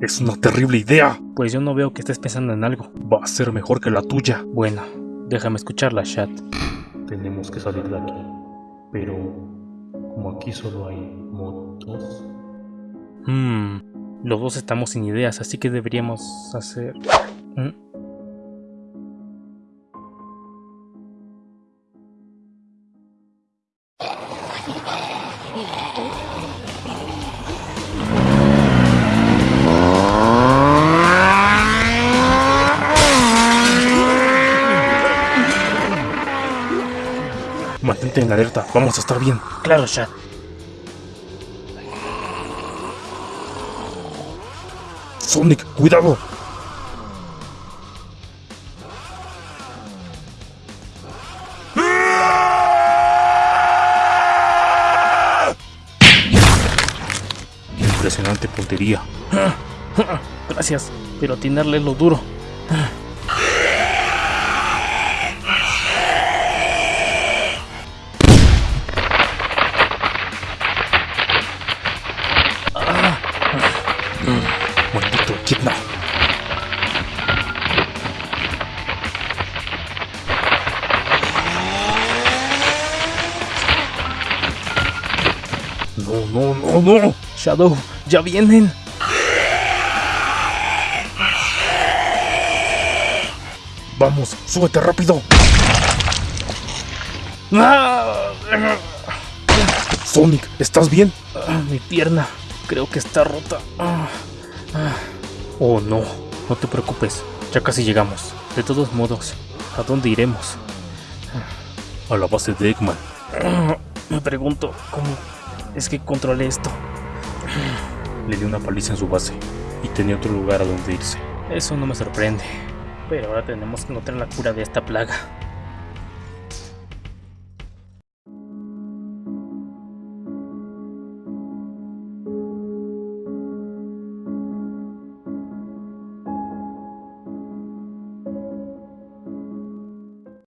Es una terrible idea. Pues yo no veo que estés pensando en algo. Va a ser mejor que la tuya. Bueno, déjame escucharla, chat. Tenemos que salir de aquí. Pero como aquí solo hay motos. Hmm, los dos estamos sin ideas, así que deberíamos hacer... ¿Mm? Mantente en alerta, vamos a estar bien. Claro, chat. Sonic, cuidado. Impresionante puntería. Gracias, pero atinarle es lo duro. No, no, no, no. Shadow, ya vienen. Vamos, súbete rápido. Sonic, ¿estás bien? Ah, Mi pierna, creo que está rota. Ah, ah. Oh, no. No te preocupes, ya casi llegamos. De todos modos, ¿a dónde iremos? A la base de Eggman. Me pregunto, ¿cómo es que controlé esto? Le di una paliza en su base y tenía otro lugar a donde irse. Eso no me sorprende. Pero ahora tenemos que encontrar la cura de esta plaga.